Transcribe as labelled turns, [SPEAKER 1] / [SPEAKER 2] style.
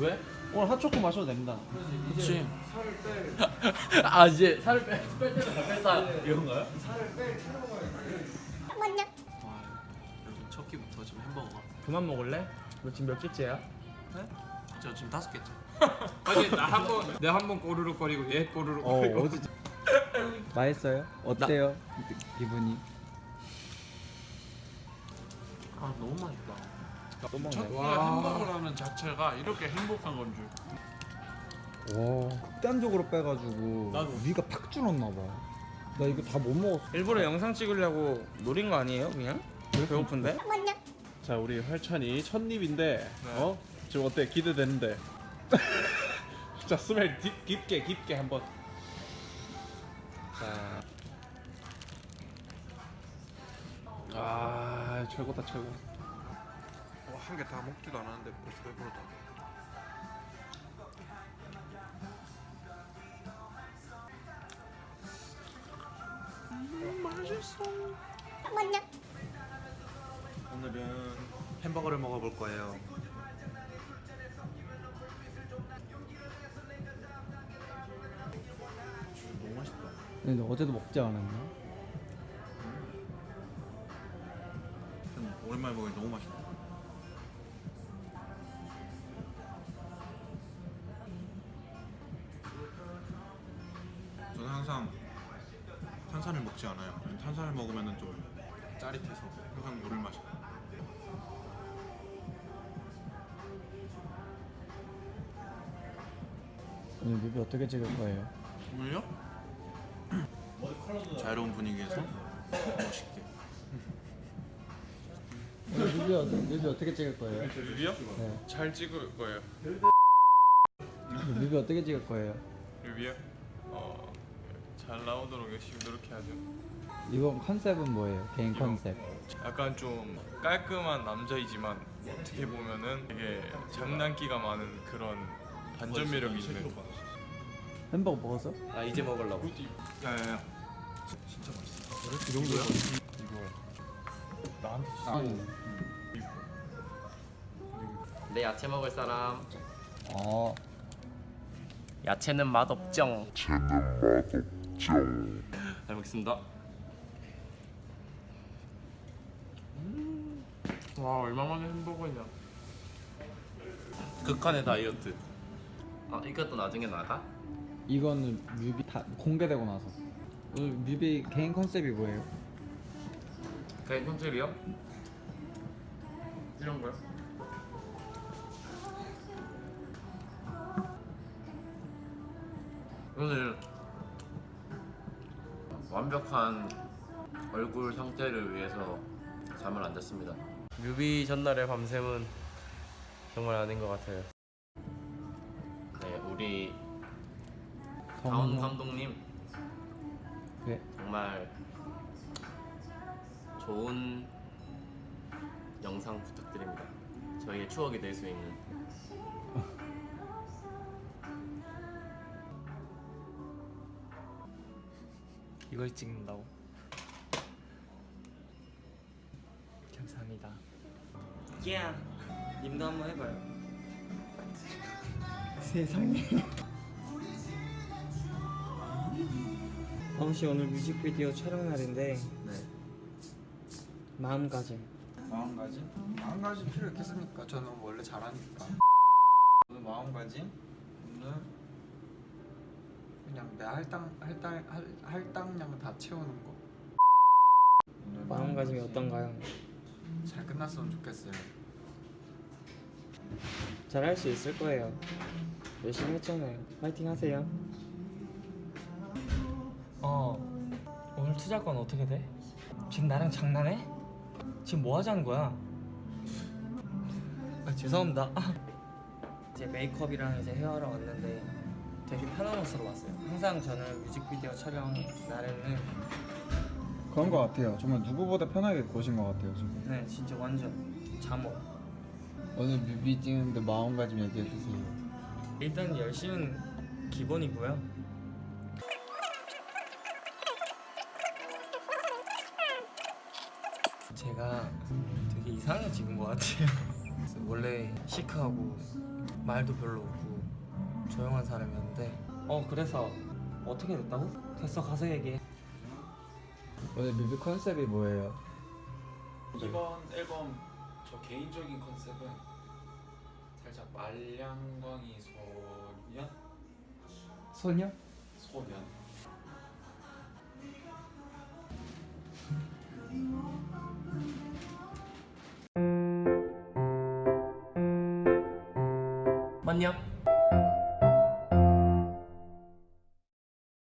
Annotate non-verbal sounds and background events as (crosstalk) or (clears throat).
[SPEAKER 1] 오늘 핫초코 마셔도 됩니다.
[SPEAKER 2] 그렇지. (laughs) 아 이제 살을 빼, 뺄 때도 다 뺐다 이건가요? 와 여러분 첫 끼부터 지금 햄버거가.
[SPEAKER 3] 그만 먹을래? 너 지금 몇 개째야?
[SPEAKER 2] 저 지금 다섯 개째. (laughs)
[SPEAKER 4] 아니 나한번 내가 한번 꼬르륵거리고 얘 꼬르륵거리고
[SPEAKER 1] 어디 (laughs) 맛있어요? 어때요? 기분이?
[SPEAKER 2] 아 너무 맛있다.
[SPEAKER 1] 또 먹네.
[SPEAKER 2] 첫 햄버거라는 자체가 이렇게 행복한 건 줄.
[SPEAKER 1] 와 극단적으로 빼가지고
[SPEAKER 4] 나도.
[SPEAKER 1] 위가 팍 줄었나 봐. 나 이거 다 못 먹었어.
[SPEAKER 3] 일부러 영상 찍으려고 노린 거 아니에요 그냥? 배고픈데?
[SPEAKER 5] 자 우리 활찬이 첫 입인데
[SPEAKER 4] 네.
[SPEAKER 5] 어 지금 어때 기대되는데 (laughs) 자 스멜 딥, 깊게 깊게 한번 자 아 최고다 최고
[SPEAKER 4] 한개다 먹지도 않았는데 벌써 배부르다
[SPEAKER 6] 오늘은 햄버거를 먹어볼 거예요.
[SPEAKER 5] 너무 맛있다
[SPEAKER 1] 근데 어제도 먹지 않았나?
[SPEAKER 6] 좀 오랜만에 먹으니 너무 맛있다. 먹지 않아요. 탄산을 먹으면 좀 짜릿해서 항상 물을 마셔요.
[SPEAKER 1] 오늘 뮤비 어떻게 찍을 거예요?
[SPEAKER 6] 오늘요? (clears throat) 자유로운 분위기에서 멋있게.
[SPEAKER 1] 오늘 뮤비, 어, 뮤비 어떻게 찍을 거예요?
[SPEAKER 4] 뮤비요?
[SPEAKER 1] 네.
[SPEAKER 4] 잘 찍을 거예요
[SPEAKER 1] 뮤비 어떻게 찍을 거예요?
[SPEAKER 4] 뮤비요? 어 잘 나오도록 열심히 노력해야죠
[SPEAKER 1] 이번 컨셉은 뭐예요? 개인 컨셉.
[SPEAKER 4] 약간 좀 깔끔한 남자이지만 어떻게 보면은 되게 장난기가 많은 그런 반전 매력이 있는
[SPEAKER 1] 햄버거 먹었어?
[SPEAKER 2] 아 이제 먹으려고.
[SPEAKER 6] 야야야.
[SPEAKER 1] 이 정도야?
[SPEAKER 4] 나한테
[SPEAKER 1] 아니.
[SPEAKER 2] 내 야채 먹을 사람.
[SPEAKER 1] 어.
[SPEAKER 2] 야채는 맛없 정. 잘 먹겠습니다.
[SPEAKER 4] 음. 와 얼마만에 햄버거냐
[SPEAKER 2] 극한의 다이어트. 아 이것도 나중에 나가?
[SPEAKER 1] 이거는 뮤비 다 공개되고 나서. 오늘 뮤비 개인 컨셉이 뭐예요?
[SPEAKER 4] 개인 컨셉이요? 이런 거요?
[SPEAKER 2] 오늘 완벽한 얼굴 상태를 위해서 잠을 안 잤습니다. 뮤비 전날의 밤샘은 정말 아닌 것 같아요. 네, 우리 다운. 감독님
[SPEAKER 1] 네.
[SPEAKER 2] 정말 좋은 영상 부탁드립니다. 저희의 추억이 될 수 있는.
[SPEAKER 3] 이걸 찍는다고? 감사합니다 야 님도 한번 해봐요 (laughs)
[SPEAKER 1] 세상에.
[SPEAKER 3] 다음 씨 오늘 뮤직비디오 촬영 날인데
[SPEAKER 2] 네.
[SPEAKER 3] 마음가짐
[SPEAKER 7] 마음가짐? 마음가짐 필요 있겠습니까? 저는 원래 잘하니까 오늘 마음가짐? 오늘 그냥 내 할당 할당 할, 할당량 다 채우는 거 오늘
[SPEAKER 3] 마음가짐이 어떤가요?
[SPEAKER 7] 잘 끝났으면 좋겠어요
[SPEAKER 3] 잘 할 수 있을 거예요 열심히 했잖아요 파이팅 하세요 어 오늘 투자권 어떻게 돼? 지금 나랑 장난해? 지금 뭐 하자는 거야? 아 죄송합니다 이제 메이크업이랑 이제 헤어하러 왔는데 되게 편한 옷으로 왔어요 항상 저는 뮤직비디오 촬영 날에는
[SPEAKER 1] 그런 거 같아요. 정말 누구보다 편하게 오신 것 같아요 지금.
[SPEAKER 3] 네 진짜 완전 잠옷
[SPEAKER 1] 오늘 뮤비 찍는데 마음가짐 얘기해 주세요.
[SPEAKER 3] 일단 열심은 기본이고요. 제가 되게 이상해진 것 같아요. 원래 시크하고 말도 별로 없고 조용한 사람이었는데 어 그래서 어떻게 됐다고? 됐어 가서 얘기해
[SPEAKER 1] 오늘 뮤비 컨셉이 뭐예요?
[SPEAKER 6] 이번 앨범 저 개인적인 컨셉은 살짝 말량광이 소년
[SPEAKER 1] 소녀?
[SPEAKER 6] 소년
[SPEAKER 3] 맞냐?